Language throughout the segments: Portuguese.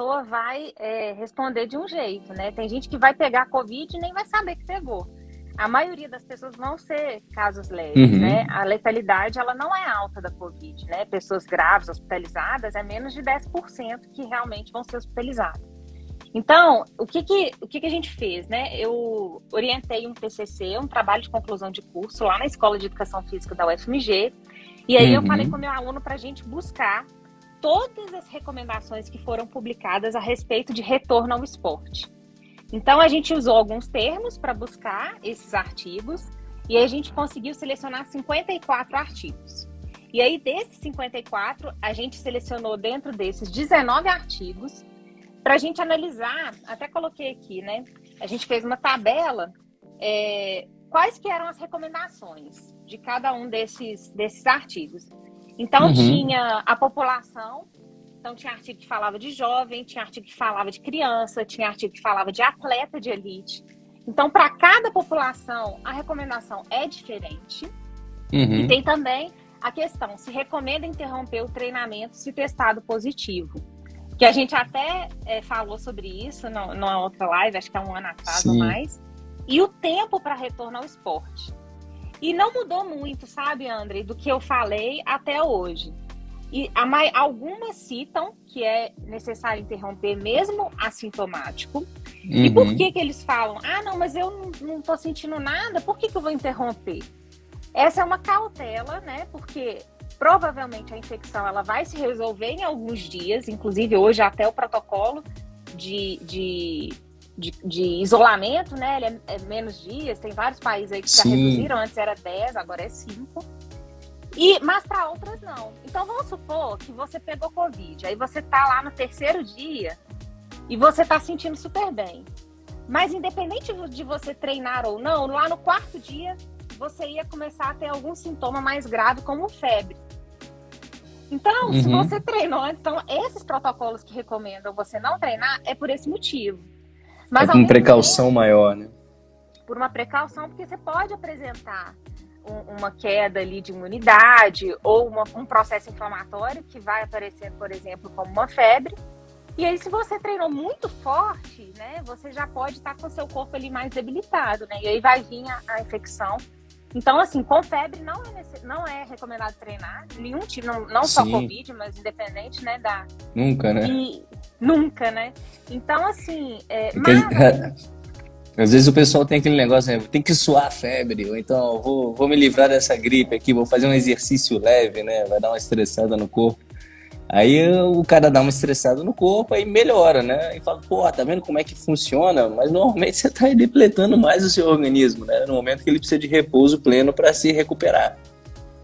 pessoa vai é, responder de um jeito, né? Tem gente que vai pegar Covid e nem vai saber que pegou. A maioria das pessoas vão ser casos leves, uhum. né? A letalidade, ela não é alta da Covid, né? Pessoas graves, hospitalizadas, é menos de 10% que realmente vão ser hospitalizadas. Então, o que que, o que que a gente fez, né? Eu orientei um TCC, um trabalho de conclusão de curso lá na Escola de Educação Física da UFMG, e aí uhum. eu falei com o meu aluno para a gente buscar todas as recomendações que foram publicadas a respeito de retorno ao esporte. Então, a gente usou alguns termos para buscar esses artigos e a gente conseguiu selecionar 54 artigos. E aí, desses 54, a gente selecionou dentro desses 19 artigos para a gente analisar, até coloquei aqui, né? A gente fez uma tabela, é, quais que eram as recomendações de cada um desses, desses artigos. Então, uhum. tinha a população, então tinha artigo que falava de jovem, tinha artigo que falava de criança, tinha artigo que falava de atleta de elite. Então, para cada população, a recomendação é diferente. Uhum. E tem também a questão, se recomenda interromper o treinamento se testado positivo. Que a gente até é, falou sobre isso no, numa outra live, acho que há um ano atrás Sim. ou mais. E o tempo para retorno ao esporte. E não mudou muito, sabe, André, do que eu falei até hoje. E a, algumas citam que é necessário interromper mesmo assintomático. Uhum. E por que que eles falam? Ah, não, mas eu não, estou sentindo nada, por que, que eu vou interromper? Essa é uma cautela, né? Porque provavelmente a infecção ela vai se resolver em alguns dias, inclusive hoje até o protocolo de, de de, de isolamento, né? Ele é, é, menos dias, tem vários países aí que Sim. já reduziram, antes era 10, agora é 5. E, mas para outras não. Então vamos supor que você pegou Covid, aí você tá lá no terceiro dia e você tá sentindo super bem. Mas independente de você treinar ou não, lá no quarto dia você ia começar a ter algum sintoma mais grave, como febre. Então, uhum. se você treinou antes, então esses protocolos que recomendam você não treinar é por esse motivo. Mas é com precaução tempo, maior, né? Por uma precaução, porque você pode apresentar um, uma queda ali de imunidade ou uma, um processo inflamatório que vai aparecer, por exemplo, como uma febre. E aí, se você treinou muito forte, né, você já pode estar com o seu corpo ali mais debilitado, né? E aí vai vir a, a infecção. Então, assim, com febre não é, não é recomendado treinar, nenhum tipo, não, não só Covid, mas independente, né, da... Nunca, né? E, Nunca, né? Então, assim. É, mas... Às vezes o pessoal tem aquele negócio, né? Tem que suar a febre, ou então vou, vou me livrar dessa gripe aqui, vou fazer um exercício leve, né? Vai dar uma estressada no corpo. Aí o cara dá uma estressada no corpo, aí melhora, né? E fala, pô, tá vendo como é que funciona? Mas normalmente você tá depletando mais o seu organismo, né? No momento que ele precisa de repouso pleno para se recuperar.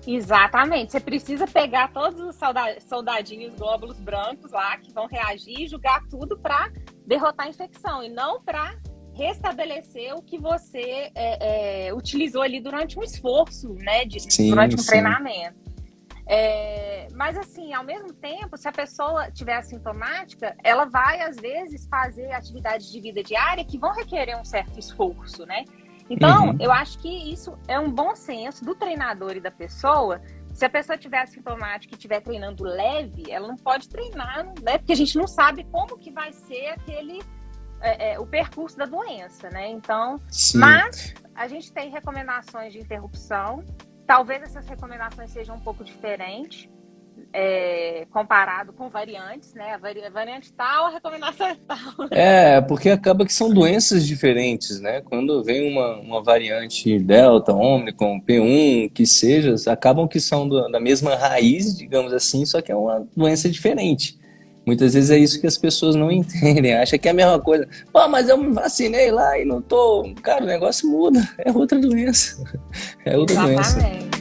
Exatamente. Você precisa pegar todos os soldadinhos glóbulos brancos lá que vão reagir e julgar tudo para derrotar a infecção e não para restabelecer o que você é, é, utilizou ali durante um esforço, né? De, sim, durante um sim. treinamento. É, mas assim, ao mesmo tempo, se a pessoa tiver assintomática, ela vai às vezes fazer atividades de vida diária que vão requerer um certo esforço, né? Então, uhum. eu acho que isso é um bom senso do treinador e da pessoa. Se a pessoa tiver assintomática e estiver treinando leve, ela não pode treinar, né? Porque a gente não sabe como que vai ser aquele é, é, o percurso da doença, né? Então, Sim. mas a gente tem recomendações de interrupção. Talvez essas recomendações sejam um pouco diferentes é, comparado com variantes, né? A variante tal, a recomendação é tal. É, porque acaba que são doenças diferentes, né? Quando vem uma, uma variante Delta, Omicron, P1, que seja, acabam que são do, da mesma raiz, digamos assim, só que é uma doença diferente. Muitas vezes é isso que as pessoas não entendem, acham que é a mesma coisa. Pô, mas eu me vacinei lá e não tô... Cara, o negócio muda, é outra doença. É outra Exatamente. doença.